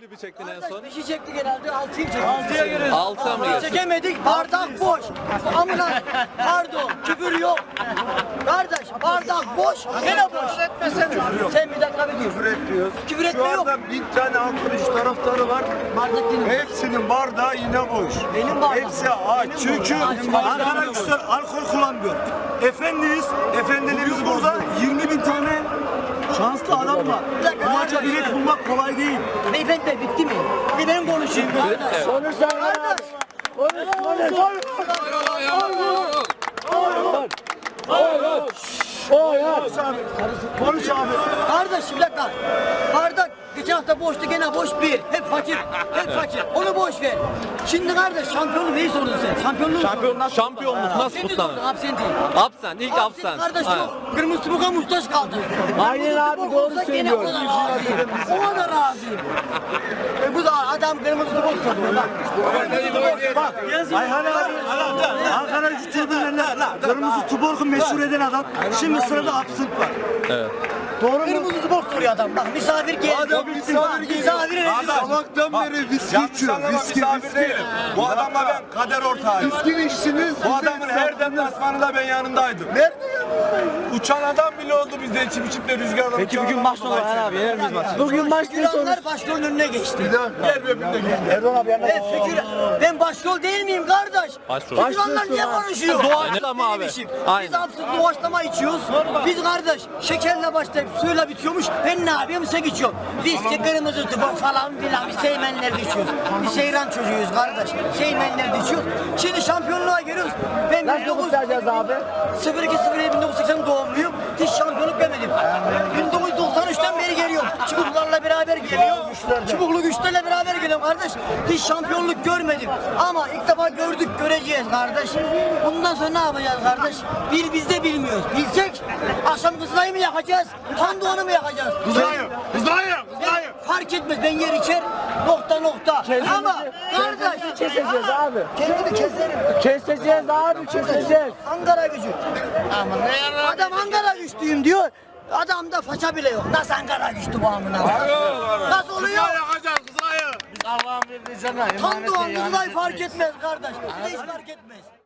klibi çektin en son? Beşi çektik herhalde, altıyı çektik. Altıya giriyoruz. Altıya mı giriyorsun? Çekemedik, bardak boş. Amına, pardon, küfür yok. Kardeş, bardak boş, gene boş. Sen bir dakika bir dur. Küfür etmiyoruz. Küfür Şu etme yok. anda bin tane arkadaş taraftarı var. Bardak benim. Hepsinin bardağı yine boş. Benim bardağım. Hepsi aç. Çünkü Benim bardağım. Ankara alkol kullanmıyor. Efendiniz, efendilerimiz burada 20 bin tane şanslı adam var. Bu maça bilet bulmak kolay değil. Beyefendi de bitti mi? Bir benim konuşayım. Kardeş. Konuşsan Kardeş. Konuş konuş. Konuş abi. Konuş abi. Kardeş bir dakika. Bardak hafta boştu gene boş bir. Hep fakir. Hep fakir. Onu boş ver. Şimdi kardeş şampiyonluğu neyi sordun sen? Şampiyonluğu Şampiyonlar şampiyonluk nasıl Seni kutlanır? sordun absenti. Absen, ilk absen. Kardeş Aynen. yok. Kırmızı tubuğa muhtaç kaldı. Aynen abi, tubuk doğru olsa gene O da razıyım. O da razıyım. E bu da adam kırmızı tubuk soruyor. Bak. Bak Ayhan abi Ankara Gücü tribünlerinde kırmızı tuborgu meşhur eden adam. Şimdi sırada absent var. Doğru Kırmızı tubuk soruyor adam. Bak misafir geldi. Adam misafir geliyor. Sabahtan beri viski içiyor. Viski, viski. Bu adamla ben kader ortağıyım. Viski içtiniz. Bu adamın her deplasmanında ben yanındaydım. Nerede Uçan adam bile oldu bizde içip içip de rüzgarla Peki bugün maç ne olur Ayhan abi? Yener miyiz maçı? Bugün maç ne sonuç? Figüranlar başrolün önüne geçti. Gel be bir de gel. Erdoğan abi yanına Ben figüran, ben başrol değil miyim kardeş? Başrol. Figüranlar niye konuşuyor? Doğaçlama abi. işim. Aynen. Biz absürt doğaçlama içiyoruz. Biz kardeş şekerle başlayıp suyla bitiyormuş. Ben ne yapıyorum sen içiyorum. Biz de kırmızı tıbak falan filan biz seymenlerde içiyoruz. Biz seyran çocuğuyuz kardeş. Seymenlerde içiyoruz. Şimdi şampiyonluğa giriyoruz. Ben Nasıl 19 kutlayacağız abi? 02 1980 doğumluyum. Hiç şampiyonluk görmedim. 1993'ten beri geliyorum. Çubuklarla beraber geliyorum. Çubuklu güçlerle beraber geliyorum kardeş. Hiç şampiyonluk görmedim. Ama ilk defa gördük, göreceğiz kardeş. Bundan sonra ne yapacağız kardeş? Bil biz de bilmiyoruz. Bilsek akşam kızılayı mı yakacağız? Tandoğan'ı mı yakacağız? Kızlayım, kızlayım, kızlayım. Fark etmez ben yer içer nokta nokta. Ama kardeş Keseceğiz abi. kendimi keserim. Keseceğiz abi keseceğiz. Ankara gücü. Adam Ankara güçlüyüm diyor. Adamda faça bile yok. Nasıl Ankara güçlü bu amına? Nasıl oluyor? yakacağız, kızlayım. Allah'ım verdiği sana Tandoğan Kızılay fark etmez kardeş. Hiç fark etmez.